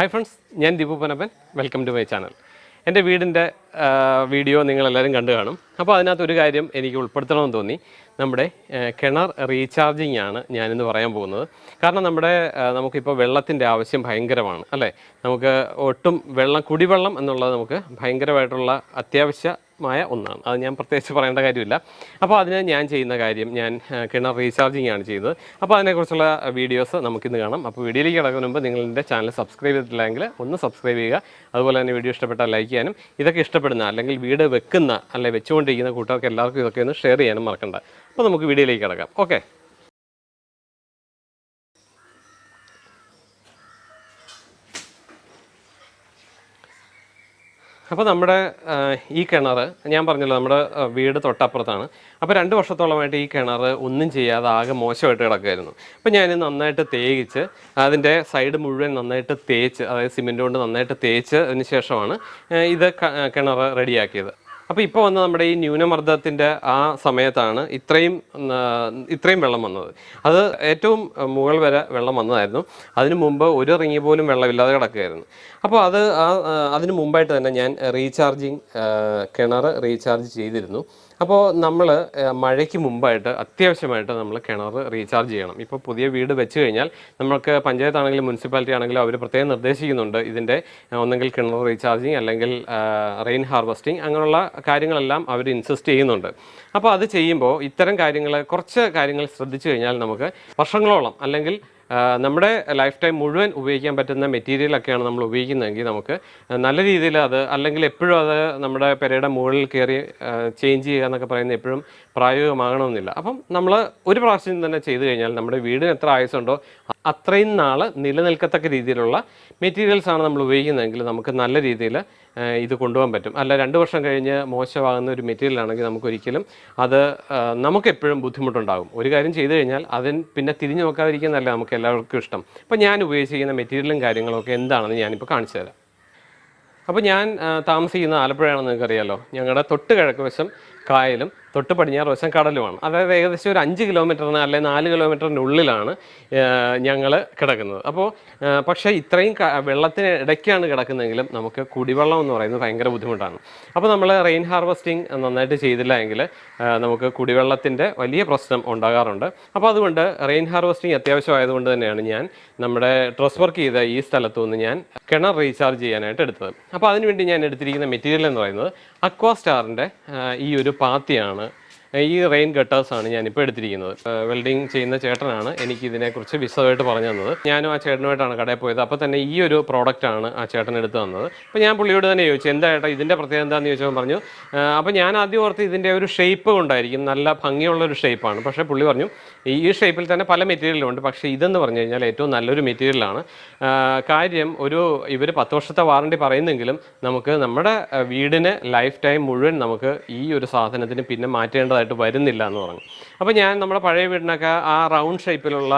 Hi friends ഞാൻ Deepu Panappan welcome to my channel എന്റെ വീടിന്റെ വീഡിയോ നിങ്ങളെല്ലാവരും കണ്ടു കാണും. അപ്പോൾ അതിനകത്ത് ഒരു കാര്യം എനിക്ക് ഉൾപ്പെടുത്തണമെന്ന് തോന്നി. നമ്മുടെ കിണർ റീചാർജിങ് ആണ് ഞാനിന്ന് പറയാൻ പോകുന്നത്. കാരണം നമ്മുടെ നമുക്കിപ്പോൾ വെള്ളത്തിന്റെ ആവശ്യം ഭയങ്കരമാണ് അല്ലേ? നമുക്ക് ഒട്ടും വെള്ളം കുടിവെള്ളം എന്നുള്ളത് നമുക്ക് ഭയങ്കരമായിട്ടുള്ള അത്യാവശ്യമായ ഒന്നാണ്. അത് ഞാൻ പ്രത്യേകിച്ച് പറയേണ്ട കാര്യമില്ല. അപ്പോൾ അതിന് ഞാൻ ചെയ്യുന്ന കാര്യം ഞാൻ കിണർ റീചാർജിങ് ആണ് ചെയ്യുന്നത്. അപ്പോൾ അതിനെക്കുറിച്ചുള്ള വീഡിയോസ് നമുക്കിന്ന് കാണാം. അപ്പോൾ വീഡിയോയിലേക്ക് കിടക്കുന്ന മുമ്പ് എന്റെ ചാനൽ സബ്സ്ക്രൈബ് ചെയ്തിട്ടില്ലെങ്കിൽ ഒന്ന് സബ്സ്ക്രൈബ് ചെയ്യുക. അതുപോലെ തന്നെ വീഡിയോ ഇഷ്ടപ്പെട്ടാൽ ലൈക്ക് ചെയ്യാനും ഇതൊക്കെ ഇഷ്ടപ്പെടുന്ന അല്ലെങ്കിൽ വീട് വെക്കുന്ന അല്ലെങ്കിൽ വെച്ചുകൊണ്ടിരിക്കുന്ന കൂട്ടുകാർക്ക് എല്ലാവർക്കും ഇതൊക്കെ ഒന്ന് ഷെയർ ചെയ്യാനും മറക്കണ്ട. അപ്പോൾ നമുക്ക് വീഡിയോയിലേക്ക് കിടക്കാം. ഓക്കെ. അപ്പോൾ നമ്മുടെ ഈ കിണർ ഞാൻ പറഞ്ഞല്ലോ നമ്മുടെ വീട് തൊട്ടപ്പുറത്താണ്. അപ്പോൾ രണ്ട് വർഷത്തോളമായിട്ട് ഈ കിണർ ഒന്നും ചെയ്യാതെ ആകെ മോശമായിട്ട് കിടക്കുമായിരുന്നു അപ്പോൾ ഞാൻ നന്നായിട്ട് തേയിച്ച് അതിന്റെ സൈഡ് മുഴുവൻ നന്നായിട്ട് തേച്ച് അതായത് സിമെന്റ് കൊണ്ട് നന്നായിട്ട് തേച്ച് അതിന് ശേഷമാണ് ഇത് കിണർ റെഡിയാക്കിയത്. അപ്പോൾ ഇപ്പോൾ വന്ന നമ്മുടെ ഈ ന്യൂനമർദ്ദത്തിന്റെ ആ സമയത്താണ് ഇത്രയും ഇത്രയും വെള്ളം വന്നത്. അത് ഏറ്റവും മുകൾ വരെ വെള്ളം വന്നതായിരുന്നു. അതിനു മുമ്പ് ഒരു റിങ്ങി പോലും വെള്ളമില്ലാതെ കിടക്കുകയായിരുന്നു. അപ്പോൾ അത് ആ, അതിന് മുമ്പായിട്ട് തന്നെ ഞാൻ റീചാർജിങ് കിണർ റീചാർജ് ചെയ്തിരുന്നു. അപ്പോൾ നമ്മൾ മഴയ്ക്ക് മുമ്പായിട്ട് അത്യാവശ്യമായിട്ട് നമ്മൾ കിണർ റീചാർജ് ചെയ്യണം. ഇപ്പോൾ പുതിയ വീട് വെച്ച് കഴിഞ്ഞാൽ നമുക്ക് പഞ്ചായത്താണെങ്കിലും മുനിസിപ്പാലിറ്റി ആണെങ്കിലും അവർ പ്രത്യേകം നിർദ്ദേശിക്കുന്നുണ്ട് ഇതിന്റെ ഒന്നെങ്കിൽ കിണർ റീചാർജിങ് അല്ലെങ്കിൽ റെയിൻ ഹാർവസ്റ്റിംഗ് അങ്ങനെയുള്ള കാര്യങ്ങളെല്ലാം അവർ ഇൻസിസ്റ്റ് ചെയ്യുന്നുണ്ട്. അപ്പോൾ അത് ചെയ്യുമ്പോൾ ഇത്തരം കാര്യങ്ങൾ കുറച്ച് കാര്യങ്ങൾ ശ്രദ്ധിച്ചു കഴിഞ്ഞാൽ നമുക്ക് വർഷങ്ങളോളം അല്ലെങ്കിൽ നമ്മുടെ ലൈഫ് ടൈം മുഴുവൻ ഉപയോഗിക്കാൻ പറ്റുന്ന മെറ്റീരിയലൊക്കെയാണ് നമ്മൾ ഉപയോഗിക്കുന്നതെങ്കിൽ നമുക്ക് നല്ല രീതിയിൽ അത് അല്ലെങ്കിൽ എപ്പോഴും അത് നമ്മുടെ പെരയുടെ മുകളിൽ കയറി ചേഞ്ച് ചെയ്യുക എന്നൊക്കെ പറയുന്നത് എപ്പോഴും പ്രായോഗികമാകണമെന്നില്ല. അപ്പം നമ്മൾ ഒരു പ്രാവശ്യം തന്നെ ചെയ്തു കഴിഞ്ഞാൽ നമ്മുടെ വീടിന് എത്ര ആയുസുണ്ടോ അത്രയും നാൾ നിലനിൽക്കത്തക്ക രീതിയിലുള്ള മെറ്റീരിയൽസ് ആണ് നമ്മൾ ഉപയോഗിക്കുന്നതെങ്കിൽ നമുക്ക് നല്ല രീതിയിൽ ഇത് കൊണ്ടുപോകാൻ പറ്റും. അല്ല രണ്ട് വർഷം കഴിഞ്ഞ് മോശമാകുന്ന ഒരു മെറ്റീരിയൽ ആണെങ്കിൽ നമുക്കൊരിക്കലും അത് നമുക്കെപ്പോഴും ബുദ്ധിമുട്ടുണ്ടാകും. ഒരു കാര്യം ചെയ്തു കഴിഞ്ഞാൽ അതിന് പിന്നെ തിരിഞ്ഞു നോക്കാതിരിക്കുന്നതല്ല നമുക്ക് എല്ലാവർക്കും ഇഷ്ടം. അപ്പോൾ ഞാൻ ഉപയോഗിച്ചിരിക്കുന്ന മെറ്റീരിയലും കാര്യങ്ങളൊക്കെ എന്താണെന്ന് ഞാനിപ്പോൾ കാണിച്ചു തരാം. അപ്പോൾ ഞാൻ താമസിക്കുന്ന ആലപ്പുഴയാണെന്ന് നിങ്ങൾക്കറിയാലോ. ഞങ്ങളുടെ തൊട്ട് കിഴക്ക് വശം കായലും തൊട്ട് പടിഞ്ഞാറ് വശം കടലുമാണ്. അതായത് ഏകദേശം ഒരു അഞ്ച് കിലോമീറ്ററിന് അല്ലെങ്കിൽ നാല് കിലോമീറ്ററിന്റെ ഉള്ളിലാണ് ഞങ്ങൾ കിടക്കുന്നത്. അപ്പോൾ പക്ഷേ ഇത്രയും വെള്ളത്തിന് ഇടയ്ക്കാണ് കിടക്കുന്നതെങ്കിലും നമുക്ക് കുടിവെള്ളം എന്ന് പറയുന്നത് ഭയങ്കര ബുദ്ധിമുട്ടാണ്. അപ്പോൾ നമ്മൾ റെയിൻ ഹാർവസ്റ്റിംഗ് നന്നായിട്ട് ചെയ്തില്ല എങ്കിൽ നമുക്ക് കുടിവെള്ളത്തിന്റെ വലിയ പ്രശ്നം ഉണ്ടാകാറുണ്ട്. അപ്പോൾ അതുകൊണ്ട് റെയിൻ ഹാർവസ്റ്റിംഗ് അത്യാവശ്യമായതുകൊണ്ട് തന്നെയാണ് ഞാൻ നമ്മുടെ ട്രസ് വർക്ക് ചെയ്ത ഈ സ്ഥലത്തു നിന്ന് ഞാൻ കിണർ റീചാർജ് ചെയ്യാനായിട്ട് എടുത്തത്. അപ്പോൾ അതിനുവേണ്ടി ഞാൻ എടുത്തിരിക്കുന്ന മെറ്റീരിയൽ എന്ന് പറയുന്നത് അക്വാസ്റ്റാറിന്റെ ഈ ഒരു പാത്തിയാണ്. ഈ റെയിൻ ഗട്ടേഴ്സാണ് ഞാനിപ്പോൾ എടുത്തിരിക്കുന്നത്. വെൽഡിങ് ചെയ്യുന്ന ചേട്ടനാണ് എനിക്ക് ഇതിനെക്കുറിച്ച് വിശദമായിട്ട് പറഞ്ഞു തന്നത്. ഞാനും ആ ചേട്ടനുമായിട്ടാണ് കടയിൽ പോയത്. അപ്പോൾ തന്നെ ഈ ഒരു പ്രോഡക്റ്റാണ് ആ ചേട്ടൻ എടുത്തു തന്നത്. അപ്പോൾ ഞാൻ പുള്ളിയോട് തന്നെ ചോദിച്ചു എന്താ ചേട്ടാ ഇതിന്റെ പ്രത്യേകത എന്താണെന്ന് ചോദിച്ചപ്പോൾ പറഞ്ഞു അപ്പോൾ ഞാൻ ആദ്യം ഓർത്ത് ഇതിന്റെ ഒരു ഷേപ്പ് കൊണ്ടായിരിക്കും നല്ല ഭംഗിയുള്ള ഒരു ഷേപ്പാണ് പക്ഷേ പുള്ളി പറഞ്ഞു ഈ ഷേപ്പിൽ തന്നെ പല മെറ്റീരിയലും ഉണ്ട് പക്ഷേ ഇതെന്ന് പറഞ്ഞു കഴിഞ്ഞാൽ ഏറ്റവും നല്ലൊരു മെറ്റീരിയലാണ് കാര്യം ഒരു ഇവർ പത്ത് വർഷത്തെ വാറണ്ടി പറയുന്നെങ്കിലും നമുക്ക് നമ്മുടെ വീടിന് ലൈഫ് ടൈം മുഴുവൻ നമുക്ക് ഈ ഒരു സാധനത്തിന് പിന്നെ മാറ്റേണ്ടതായിട്ട് വരുന്നില്ല എന്ന് പറഞ്ഞു. അപ്പോൾ ഞാൻ നമ്മുടെ പഴയ വീടിനൊക്കെ ആ റൗണ്ട് ഷേപ്പിലുള്ള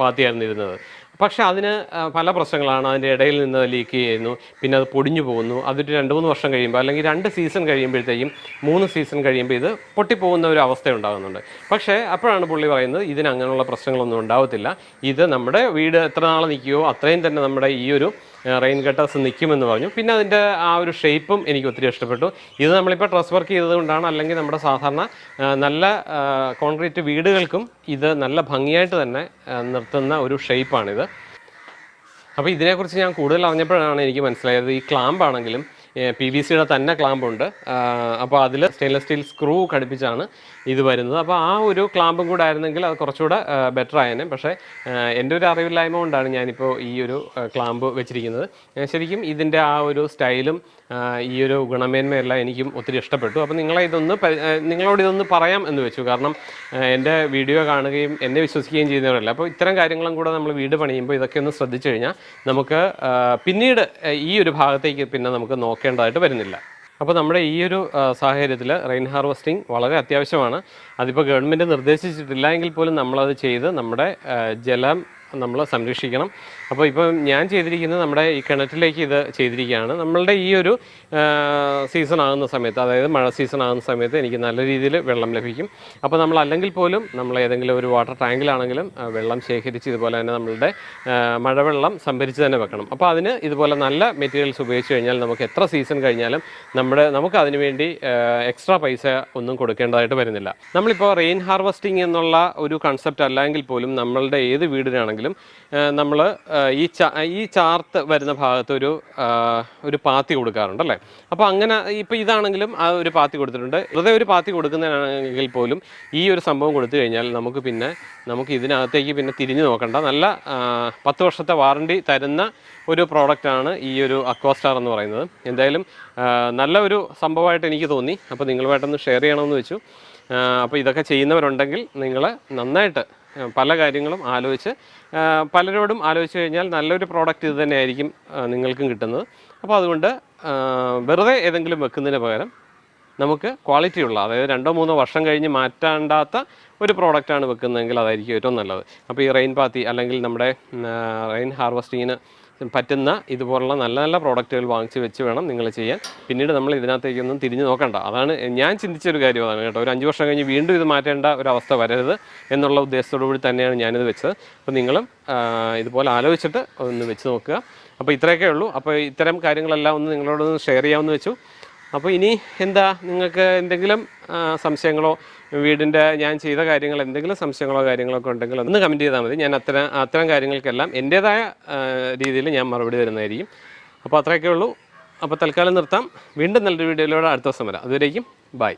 പാത്തിയായിരുന്നു ഇരുന്നത്. പക്ഷേ അതിന് പല പ്രശ്നങ്ങളാണ്. അതിന്റെ ഇടയിൽ നിന്ന് ലീക്ക് ചെയ്യുന്നു. പിന്നെ അത് പൊടിഞ്ഞു പോകുന്നു. അതൊരു രണ്ട് മൂന്ന് വർഷം കഴിയുമ്പോൾ അല്ലെങ്കിൽ രണ്ട് സീസൺ കഴിയുമ്പോഴത്തേക്കും മൂന്ന് സീസൺ കഴിയുമ്പോൾ ഇത് പൊട്ടിപ്പോകുന്ന ഒരു അവസ്ഥ ഉണ്ടാകുന്നുണ്ട് പക്ഷേ അപ്പോഴാണ് പുള്ളി പറയുന്നത് ഇതിന് അങ്ങനെയുള്ള പ്രശ്നങ്ങളൊന്നും ഉണ്ടാവത്തില്ല. ഇത് നമ്മുടെ വീട് എത്ര നാൾ നിൽക്കുകയോ അത്രയും തന്നെ നമ്മുടെ ഈ ഒരു റെയിൻ കട്ടേഴ്സ് നിൽക്കുമെന്ന് പറഞ്ഞു. പിന്നെ അതിന്റെ ആ ഒരു ഷേപ്പും എനിക്ക് ഒത്തിരി ഇഷ്ടപ്പെട്ടു. ഇത് നമ്മളിപ്പോൾ ട്രസ് വർക്ക് ചെയ്തതുകൊണ്ടാണ് അല്ലെങ്കിൽ നമ്മുടെ സാധാരണ നല്ല കോൺക്രീറ്റ് വീടുകൾക്കും ഇത് നല്ല ഭംഗിയായിട്ട് തന്നെ നിർത്തുന്ന ഒരു ഷേപ്പാണിത് അപ്പോൾ ഇതിനെക്കുറിച്ച് ഞാൻ കൂടുതൽ അറിഞ്ഞപ്പോഴാണ് എനിക്ക് മനസ്സിലായത് ഈ ക്ലാമ്പ് ആണെങ്കിലും പി വി സിയുടെ തന്നെ ക്ലാമ്പുണ്ട് അപ്പോൾ അതിൽ സ്റ്റെയിൻലെസ് സ്റ്റീൽ സ്ക്രൂ ഘടിപ്പിച്ചാണ് ഇത് വരുന്നത്. അപ്പോൾ ആ ഒരു ക്ലാമ്പും കൂടെ ആയിരുന്നെങ്കിൽ അത് കുറച്ചുകൂടെ ബെറ്റർ ആയേനെ. പക്ഷേ എന്റെ ഒരു അറിവില്ലായ്മ കൊണ്ടാണ് ഞാനിപ്പോൾ ഈ ഒരു ക്ലാമ്പ് വെച്ചിരിക്കുന്നത്. ശരിക്കും ഇതിന്റെ ആ ഒരു സ്റ്റൈലും ഈ ഒരു ഗുണമേന്മയെല്ലാം എനിക്കും ഒത്തിരി ഇഷ്ടപ്പെട്ടു. അപ്പോൾ നിങ്ങളെ ഇതൊന്ന് നിങ്ങളോട് ഇതൊന്ന് പറയാം എന്ന് വെച്ചു. കാരണം എന്റെ വീഡിയോ കാണുകയും എന്നെ വിശ്വസിക്കുകയും ചെയ്യുന്നവരല്ല. അപ്പോൾ ഇത്തരം കാര്യങ്ങളും കൂടെ നമ്മൾ വീട് പണിയുമ്പോൾ ഇതൊക്കെ ഒന്ന് ശ്രദ്ധിച്ചു കഴിഞ്ഞാൽ നമുക്ക് പിന്നീട് ഈ ഒരു ഭാഗത്തേക്ക് പിന്നെ നമുക്ക് നോക്കേണ്ടതായിട്ട് വരുന്നില്ല. അപ്പോൾ നമ്മുടെ ഈ ഒരു സാഹചര്യത്തിൽ റെയിൻ ഹാർവസ്റ്റിംഗ് വളരെ അത്യാവശ്യമാണ്. അതിപ്പോൾ ഗവൺമെന്റ് നിർദ്ദേശിച്ചിട്ടില്ല എങ്കിൽ പോലും നമ്മളത് ചെയ്ത് നമ്മുടെ ജലം നമ്മൾ സംരക്ഷിക്കണം. അപ്പോൾ ഇപ്പം ഞാൻ ചെയ്തിരിക്കുന്നത് നമ്മുടെ ഈ കിണറ്റിലേക്ക് ഇത് ചെയ്തിരിക്കുകയാണ്. നമ്മളുടെ ഈ ഒരു സീസൺ ആകുന്ന സമയത്ത് അതായത് മഴ സീസൺ ആകുന്ന സമയത്ത് എനിക്ക് നല്ല രീതിയിൽ വെള്ളം ലഭിക്കും. അപ്പോൾ നമ്മൾ അല്ലെങ്കിൽ പോലും നമ്മൾ ഏതെങ്കിലും ഒരു വാട്ടർ ടാങ്കിലാണെങ്കിലും വെള്ളം ശേഖരിച്ച് ഇതുപോലെ തന്നെ നമ്മളുടെ മഴവെള്ളം സംഭരിച്ച് തന്നെ വെക്കണം. അപ്പോൾ അതിന് ഇതുപോലെ നല്ല മെറ്റീരിയൽസ് ഉപയോഗിച്ച് കഴിഞ്ഞാൽ നമുക്ക് എത്ര സീസൺ കഴിഞ്ഞാലും നമ്മുടെ നമുക്ക് അതിന് വേണ്ടി എക്സ്ട്രാ പൈസ ഒന്നും കൊടുക്കേണ്ടതായിട്ട് വരുന്നില്ല. നമ്മളിപ്പോൾ റെയിൻ ഹാർവസ്റ്റിംഗ് എന്നുള്ള ഒരു കൺസെപ്റ്റ് അല്ലെങ്കിൽ പോലും നമ്മളുടെ ഏത് വീടിനാണെങ്കിലും നമ്മൾ ഈ ഈ ചാർത്ത് വരുന്ന ഭാഗത്ത് ഒരു ഒരു പാത്തി കൊടുക്കാറുണ്ട് അല്ലേ? അപ്പോൾ അങ്ങനെ ഇപ്പോൾ ഇതാണെങ്കിലും ആ ഒരു പാത്തി കൊടുത്തിട്ടുണ്ട്. വെറുതെ ഒരു പാത്തി കൊടുക്കുന്നതാണെങ്കിൽ പോലും ഈ ഒരു സംഭവം കൊടുത്തു കഴിഞ്ഞാൽ നമുക്ക് പിന്നെ നമുക്ക് ഇതിനകത്തേക്ക് പിന്നെ തിരിഞ്ഞു നോക്കണ്ട. നല്ല പത്ത് വർഷത്തെ വാറണ്ടി തരുന്ന ഒരു പ്രോഡക്റ്റാണ് ഈ ഒരു അക്വാസ്റ്റാർ എന്ന് പറയുന്നത്. എന്തായാലും നല്ല ഒരു സംഭവമായിട്ട് എനിക്ക് തോന്നി. അപ്പോൾ നിങ്ങളുമായിട്ടൊന്ന് ഷെയർ ചെയ്യണമെന്ന് വെച്ചു. അപ്പോൾ ഇതൊക്കെ ചെയ്യുന്നവരുണ്ടെങ്കിൽ നിങ്ങൾ നന്നായിട്ട് പല കാര്യങ്ങളും ആലോചിച്ച് പലരോടും ആലോചിച്ച് കഴിഞ്ഞാൽ നല്ലൊരു പ്രോഡക്റ്റ് ഇത് തന്നെയായിരിക്കും നിങ്ങൾക്കും കിട്ടുന്നത്. അപ്പോൾ അതുകൊണ്ട് വെറുതെ ഏതെങ്കിലും വെക്കുന്നതിന് പകരം നമുക്ക് ക്വാളിറ്റി ഉള്ള അതായത് രണ്ടോ മൂന്നോ വർഷം കഴിഞ്ഞ് മാറ്റാണ്ടാത്ത ഒരു പ്രോഡക്റ്റാണ് വെക്കുന്നതെങ്കിൽ അതായിരിക്കും ഏറ്റവും നല്ലത്. അപ്പോൾ ഈ റെയിൻ പാത്തി അല്ലെങ്കിൽ നമ്മുടെ റെയിൻ ഹാർവസ്റ്റിങ്ങിന് പറ്റുന്ന ഇതുപോലുള്ള നല്ല നല്ല പ്രോഡക്റ്റുകൾ വാങ്ങിച്ച് വെച്ച് വേണം നിങ്ങൾ ചെയ്യാൻ. പിന്നീട് നമ്മൾ ഇതിനകത്തേക്കൊന്നും തിരിഞ്ഞു നോക്കണ്ട. അതാണ് ഞാൻ ചിന്തിച്ചൊരു കാര്യം അതാണ് കേട്ടോ. ഒരു അഞ്ച് വർഷം കഴിഞ്ഞ് വീണ്ടും ഇത് മാറ്റേണ്ട ഒരു അവസ്ഥ വരരുത് എന്നുള്ള ഉദ്ദേശത്തോടു കൂടി തന്നെയാണ് ഞാനിത് വെച്ചത്. അപ്പോൾ നിങ്ങളും ഇതുപോലെ ആലോചിച്ചിട്ട് ഒന്ന് വെച്ച് നോക്കുക. അപ്പോൾ ഇത്രയൊക്കെ ഉള്ളൂ. അപ്പോൾ ഇത്തരം കാര്യങ്ങളെല്ലാം ഒന്ന് നിങ്ങളോടൊന്ന് ഷെയർ ചെയ്യാമെന്ന് വെച്ചു. അപ്പോൾ ഇനി എന്താ നിങ്ങൾക്ക് എന്തെങ്കിലും സംശയങ്ങളോ വീടിന്റെ ഞാൻ ചെയ്ത കാര്യങ്ങൾ എന്തെങ്കിലും സംശയങ്ങളോ കാര്യങ്ങളോ ഒക്കെ ഉണ്ടെങ്കിൽ ഒന്ന് കമന്റ് ചെയ്താൽ മതി. ഞാൻ അത്തരം അത്തരം കാര്യങ്ങൾക്കെല്ലാം എന്റേതായ രീതിയിൽ ഞാൻ മറുപടി തരുന്നതായിരിക്കും. അപ്പോൾ അത്രയൊക്കെ ഉള്ളൂ. അപ്പോൾ തൽക്കാലം നിർത്താം. വീണ്ടും നല്ലൊരു വീഡിയോയിലൂടെ അടുത്ത ദിവസം വരാം. അതുവരേക്കും ബൈ